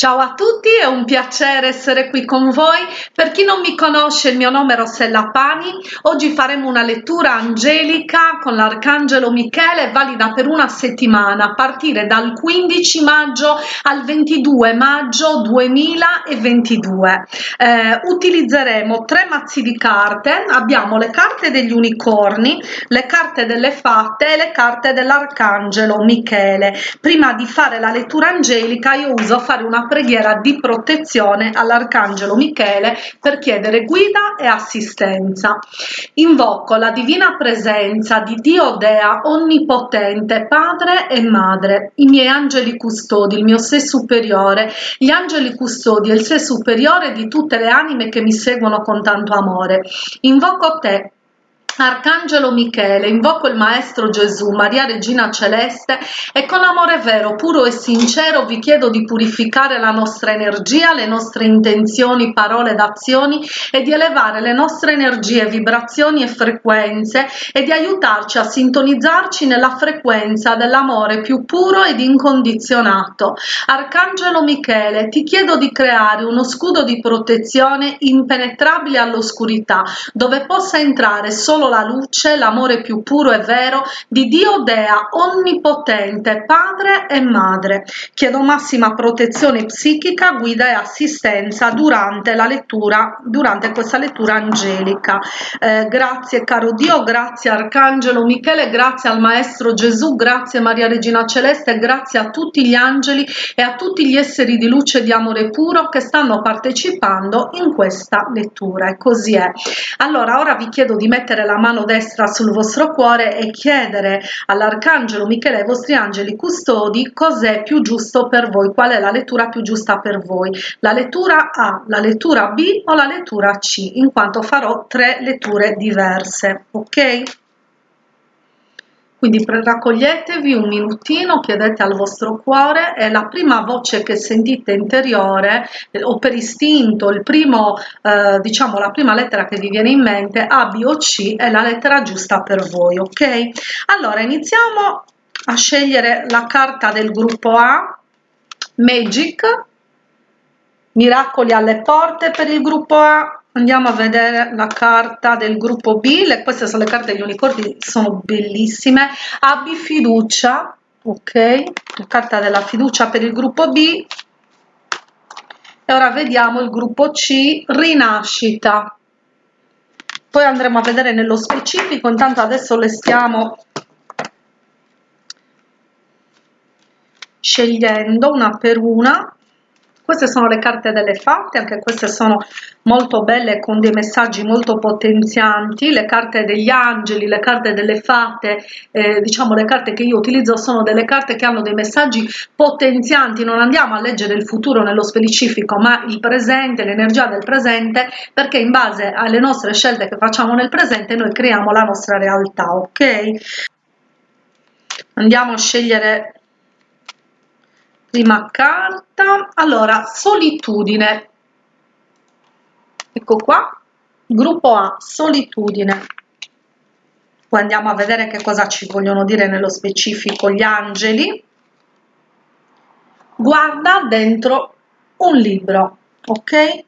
Ciao a tutti, è un piacere essere qui con voi. Per chi non mi conosce, il mio nome è Rossella Pani. Oggi faremo una lettura angelica con l'Arcangelo Michele, valida per una settimana, a partire dal 15 maggio al 22 maggio 2022. Eh, utilizzeremo tre mazzi di carte. Abbiamo le carte degli unicorni, le carte delle fatte e le carte dell'Arcangelo Michele. Prima di fare la lettura angelica, io uso fare una preghiera di protezione all'Arcangelo Michele per chiedere guida e assistenza. Invoco la divina presenza di Dio Dea Onnipotente, Padre e Madre, i miei angeli custodi, il mio sé superiore, gli angeli custodi e il sé superiore di tutte le anime che mi seguono con tanto amore. Invoco te, Arcangelo Michele, invoco il Maestro Gesù, Maria Regina Celeste e con amore vero, puro e sincero vi chiedo di purificare la nostra energia, le nostre intenzioni, parole ed azioni e di elevare le nostre energie, vibrazioni e frequenze e di aiutarci a sintonizzarci nella frequenza dell'amore più puro ed incondizionato. Arcangelo Michele, ti chiedo di creare uno scudo di protezione impenetrabile all'oscurità, dove possa entrare solo la luce, l'amore più puro e vero di Dio Dea, onnipotente, Padre e Madre. Chiedo massima protezione psichica, guida e assistenza durante la lettura, durante questa lettura angelica. Eh, grazie caro Dio, grazie Arcangelo Michele, grazie al Maestro Gesù, grazie Maria Regina Celeste, grazie a tutti gli angeli e a tutti gli esseri di luce e di amore puro che stanno partecipando in questa lettura. E così è. Allora, ora vi chiedo di mettere la mano destra sul vostro cuore e chiedere all'Arcangelo Michele ai vostri angeli custodi cos'è più giusto per voi, qual è la lettura più giusta per voi, la lettura A, la lettura B o la lettura C, in quanto farò tre letture diverse, ok? Quindi raccoglietevi un minutino, chiedete al vostro cuore e la prima voce che sentite interiore o per istinto, il primo, eh, diciamo la prima lettera che vi viene in mente, A, B o C è la lettera giusta per voi, ok? Allora iniziamo a scegliere la carta del gruppo A, Magic, Miracoli alle porte per il gruppo A, andiamo a vedere la carta del gruppo B le, queste sono le carte degli unicorni sono bellissime. Abbi fiducia ok la carta della fiducia per il gruppo B. E ora vediamo il gruppo C rinascita. Poi andremo a vedere nello specifico intanto adesso le stiamo scegliendo una per una queste sono le carte delle fatte anche queste sono molto belle con dei messaggi molto potenzianti. Le carte degli angeli le carte delle fatte eh, diciamo le carte che io utilizzo sono delle carte che hanno dei messaggi potenzianti. Non andiamo a leggere il futuro nello specifico ma il presente l'energia del presente perché in base alle nostre scelte che facciamo nel presente noi creiamo la nostra realtà ok? Andiamo a scegliere prima carta. Allora solitudine. Ecco qua. Gruppo A solitudine. Poi andiamo a vedere che cosa ci vogliono dire nello specifico gli angeli. Guarda dentro un libro ok?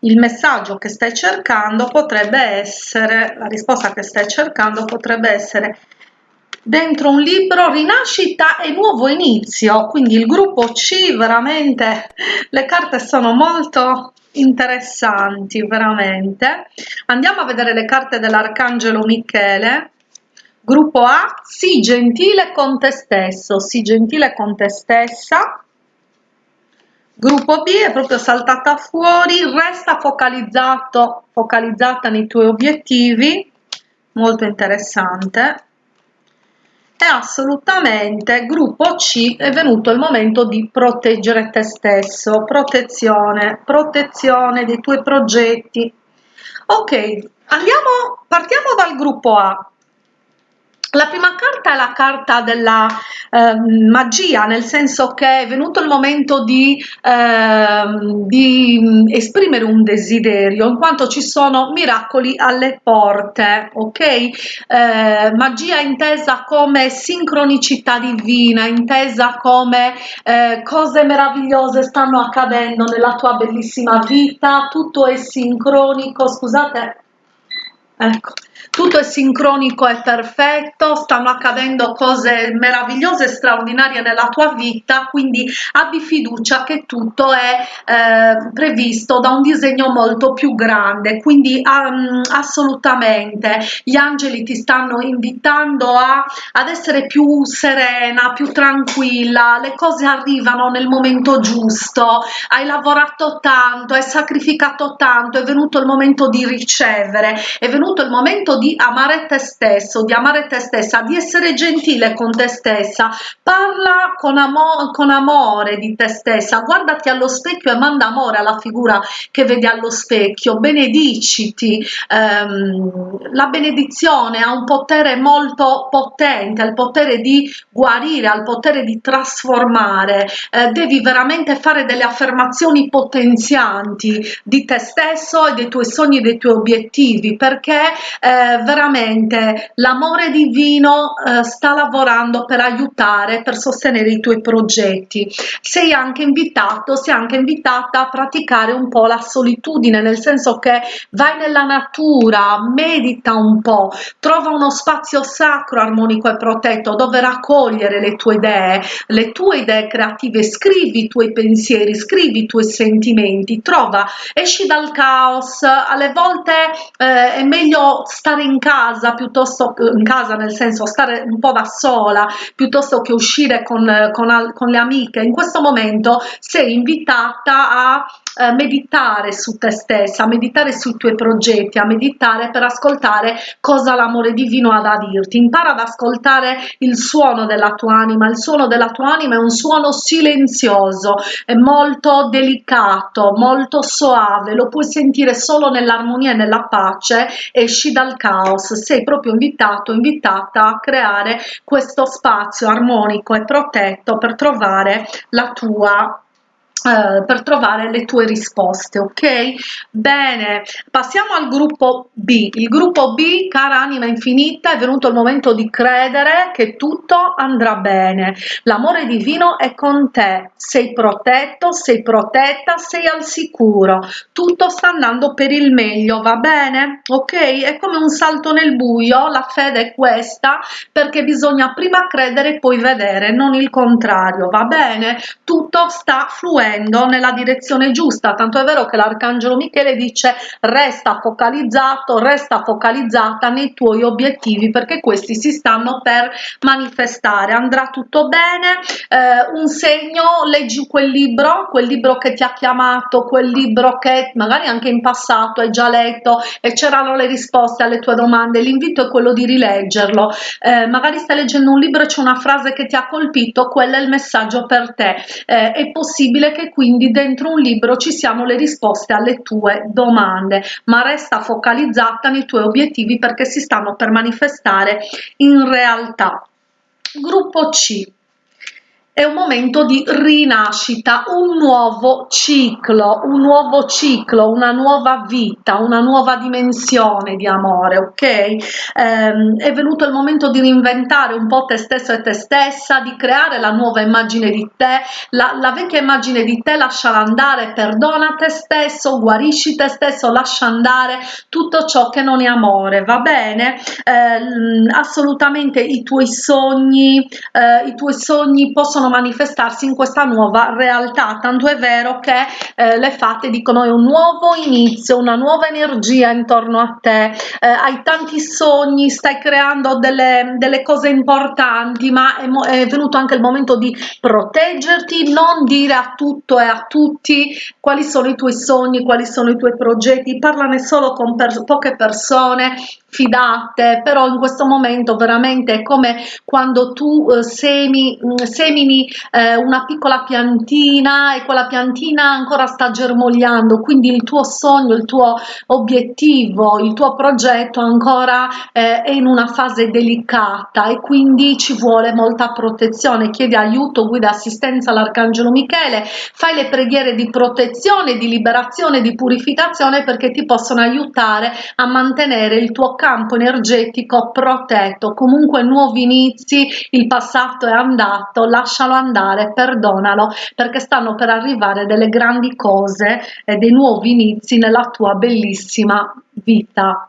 Il messaggio che stai cercando potrebbe essere la risposta che stai cercando potrebbe essere dentro un libro rinascita e nuovo inizio. Quindi il gruppo c veramente le carte sono molto interessanti veramente. Andiamo a vedere le carte dell'arcangelo michele. Gruppo a sii gentile con te stesso sii gentile con te stessa. Gruppo b è proprio saltata fuori resta focalizzato focalizzata nei tuoi obiettivi. Molto interessante e assolutamente gruppo C è venuto il momento di proteggere te stesso, protezione, protezione dei tuoi progetti. Ok, andiamo, partiamo dal gruppo A. la prima carta è la carta della eh, magia, nel senso che è venuto il momento di, eh, di, esprimere un desiderio, in quanto ci sono miracoli alle porte, ok? Eh, magia intesa come sincronicità divina, intesa come eh, cose meravigliose stanno accadendo nella tua bellissima vita, tutto è sincronico, scusate, ecco tutto è sincronico e perfetto, stanno accadendo cose meravigliose e straordinarie nella tua vita, quindi abbi fiducia che tutto è eh, previsto da un disegno molto più grande, quindi um, assolutamente gli angeli ti stanno invitando a, ad essere più serena, più tranquilla, le cose arrivano nel momento giusto, hai lavorato tanto, hai sacrificato tanto, è venuto il momento di ricevere, è venuto il momento di di amare te stesso, di amare te stessa, di essere gentile con te stessa, parla con, amo con amore di te stessa, guardati allo specchio e manda amore alla figura che vedi allo specchio, benediciti, ehm, la benedizione ha un potere molto potente, ha il potere di guarire, ha il potere di trasformare, eh, devi veramente fare delle affermazioni potenzianti di te stesso e dei tuoi sogni dei tuoi obiettivi perché eh, veramente l'amore divino eh, sta lavorando per aiutare, per sostenere i tuoi progetti. Sei anche invitato, sei anche invitata a praticare un po' la solitudine, nel senso che vai nella natura, medita un po', trova uno spazio sacro, armonico e protetto dove raccogliere le tue idee, le tue idee creative, scrivi i tuoi pensieri, scrivi i tuoi sentimenti, trova, esci dal caos, alle volte eh, è meglio stare in casa piuttosto in casa nel senso stare un po' da sola piuttosto che uscire con, con, con le amiche in questo momento sei invitata a eh, meditare su te stessa, a meditare sui tuoi progetti, a meditare per ascoltare cosa l'amore divino ha da dirti. Impara ad ascoltare il suono della tua anima. Il suono della tua anima è un suono silenzioso, è molto delicato, molto soave, lo puoi sentire solo nell'armonia e nella pace, esci dal caos. Sei proprio invitato, invitata a creare questo spazio armonico e protetto per trovare la tua Uh, per trovare le tue risposte ok? Bene passiamo al gruppo b. Il gruppo b cara anima infinita è venuto il momento di credere che tutto andrà bene. L'amore divino è con te. Sei protetto sei protetta sei al sicuro. Tutto sta andando per il meglio va bene? Ok? È come un salto nel buio la fede è questa perché bisogna prima credere e poi vedere non il contrario va bene? Tutto sta fluendo muovendo nella direzione giusta, tanto è vero che l'arcangelo Michele dice resta focalizzato, resta focalizzata nei tuoi obiettivi perché questi si stanno per manifestare, andrà tutto bene, eh, un segno, leggi quel libro, quel libro che ti ha chiamato, quel libro che magari anche in passato hai già letto e c'erano le risposte alle tue domande, l'invito è quello di rileggerlo, eh, magari stai leggendo un libro e c'è una frase che ti ha colpito, quello è il messaggio per te, eh, è possibile che quindi dentro un libro ci siano le risposte alle tue domande, ma resta focalizzata nei tuoi obiettivi perché si stanno per manifestare in realtà. Gruppo C è un momento di rinascita, un nuovo ciclo, un nuovo ciclo, una nuova vita, una nuova dimensione di amore, ok? Ehm, è venuto il momento di reinventare un po' te stesso e te stessa, di creare la nuova immagine di te, la, la vecchia immagine di te lasciala andare, perdona te stesso, guarisci te stesso, lascia andare tutto ciò che non è amore, va bene? Ehm, assolutamente i tuoi sogni, eh, i tuoi sogni possono possono manifestarsi in questa nuova realtà. Tanto è vero che eh, le fate dicono è un nuovo inizio una nuova energia intorno a te. Eh, hai tanti sogni stai creando delle, delle cose importanti ma è, è, venuto anche il momento di proteggerti non dire a tutto e a tutti quali sono i tuoi sogni quali sono i tuoi progetti. Parlane solo con per, poche persone fidate però in questo momento veramente è come quando tu eh, semi, semini semini eh, una piccola piantina e quella piantina ancora sta germogliando. Quindi il tuo sogno il tuo obiettivo il tuo progetto ancora eh, è in una fase delicata e quindi ci vuole molta protezione. Chiedi aiuto guida assistenza all'arcangelo michele fai le preghiere di protezione di liberazione di purificazione perché ti possono aiutare a mantenere il tuo campo energetico protetto. Comunque nuovi inizi il passato è andato lascialo andare perdonalo perché stanno per arrivare delle grandi cose e dei nuovi inizi nella tua bellissima vita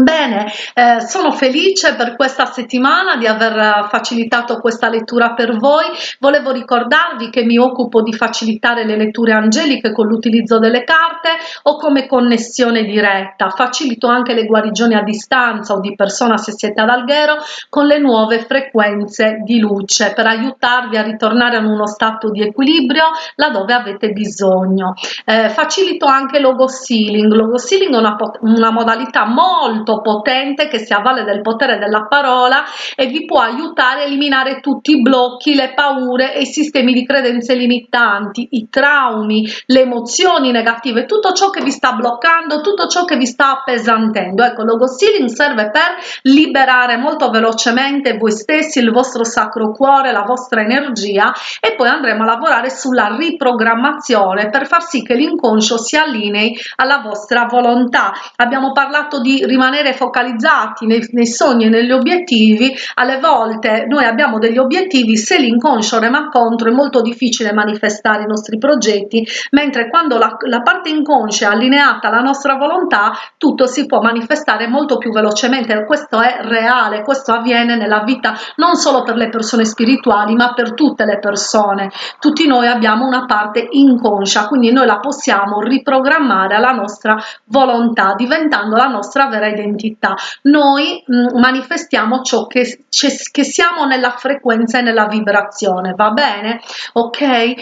Bene, eh, sono felice per questa settimana di aver facilitato questa lettura per voi. Volevo ricordarvi che mi occupo di facilitare le letture angeliche con l'utilizzo delle carte o come connessione diretta. Facilito anche le guarigioni a distanza o di persona se siete ad Alghero con le nuove frequenze di luce per aiutarvi a ritornare in uno stato di equilibrio laddove avete bisogno. Eh, facilito anche logo sealing. Logo sealing è una, una modalità molto molto potente che si avvale del potere della parola e vi può aiutare a eliminare tutti i blocchi, le paure e i sistemi di credenze limitanti, i traumi, le emozioni negative, tutto ciò che vi sta bloccando, tutto ciò che vi sta appesantendo. Ecco, logo sealing serve per liberare molto velocemente voi stessi, il vostro sacro cuore, la vostra energia e poi andremo a lavorare sulla riprogrammazione per far sì che l'inconscio si allinei alla vostra volontà. Abbiamo parlato di rimanere rimanere focalizzati nei, nei sogni e negli obiettivi alle volte noi abbiamo degli obiettivi se l'inconscio rema contro è molto difficile manifestare i nostri progetti mentre quando la, la parte inconscia è allineata alla nostra volontà tutto si può manifestare molto più velocemente. Questo è reale questo avviene nella vita non solo per le persone spirituali ma per tutte le persone. Tutti noi abbiamo una parte inconscia quindi noi la possiamo riprogrammare alla nostra volontà diventando la nostra vera identità identità noi mm, manifestiamo ciò che, che, siamo nella frequenza e nella vibrazione va bene? Ok? Eh,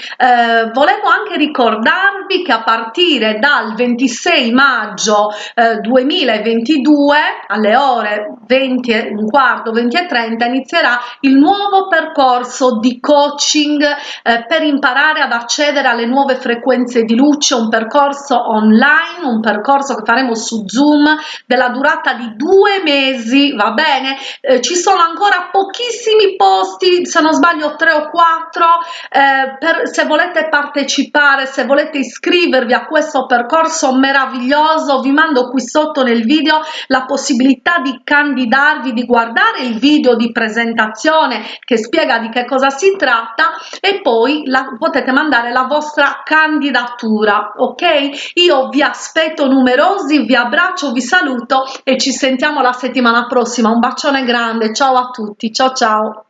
volevo anche ricordarvi che a partire dal 26 maggio eh, 2022 alle ore 20 un quarto 20 e 30 inizierà il nuovo percorso di coaching eh, per imparare ad accedere alle nuove frequenze di luce un percorso online un percorso che faremo su zoom della durata durata di due mesi va bene? Eh, ci sono ancora pochissimi posti se non sbaglio tre o quattro eh, per se volete partecipare se volete iscrivervi a questo percorso meraviglioso vi mando qui sotto nel video la possibilità di candidarvi di guardare il video di presentazione che spiega di che cosa si tratta e poi la, potete mandare la vostra candidatura ok? Io vi aspetto numerosi vi abbraccio vi saluto e ci sentiamo la settimana prossima. Un bacione grande. Ciao a tutti. Ciao ciao